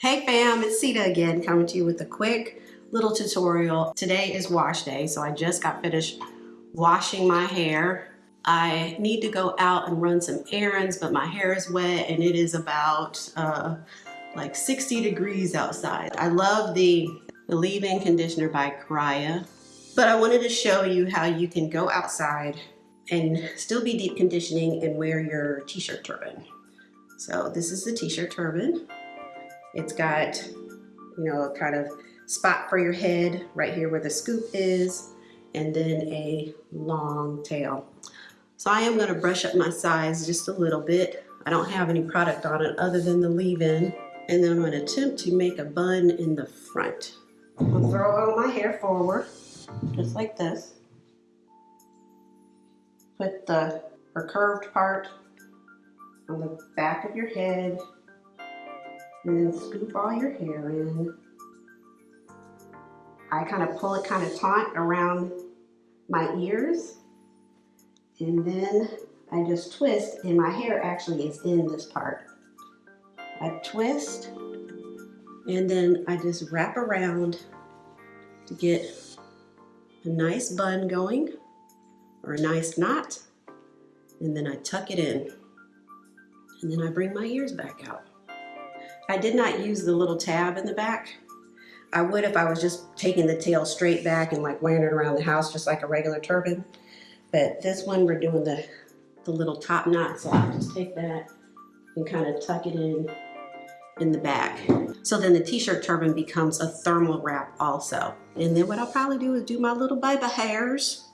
Hey fam, it's Sita again coming to you with a quick little tutorial. Today is wash day, so I just got finished washing my hair. I need to go out and run some errands, but my hair is wet and it is about uh, like 60 degrees outside. I love the, the leave-in conditioner by Karaya, but I wanted to show you how you can go outside and still be deep conditioning and wear your t-shirt turban. So this is the t-shirt turban. It's got, you know, a kind of spot for your head right here where the scoop is, and then a long tail. So I am gonna brush up my sides just a little bit. I don't have any product on it other than the leave-in. And then I'm gonna attempt to make a bun in the front. I'm gonna throw all my hair forward, just like this. Put the curved part on the back of your head and then scoop all your hair in. I kind of pull it kind of taut around my ears and then I just twist and my hair actually is in this part. I twist and then I just wrap around to get a nice bun going or a nice knot and then I tuck it in and then I bring my ears back out. I did not use the little tab in the back. I would if I was just taking the tail straight back and like wearing it around the house just like a regular turban. But this one we're doing the, the little top knot. So I'll just take that and kind of tuck it in in the back. So then the t-shirt turban becomes a thermal wrap also. And then what I'll probably do is do my little baby hairs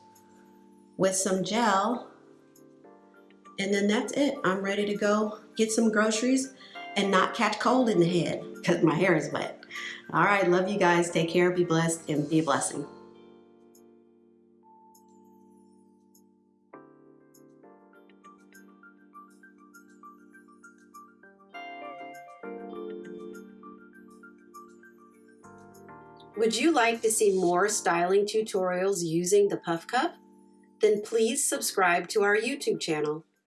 with some gel and then that's it. I'm ready to go get some groceries and not catch cold in the head because my hair is wet. All right, love you guys. Take care, be blessed, and be a blessing. Would you like to see more styling tutorials using the Puff Cuff? Then please subscribe to our YouTube channel.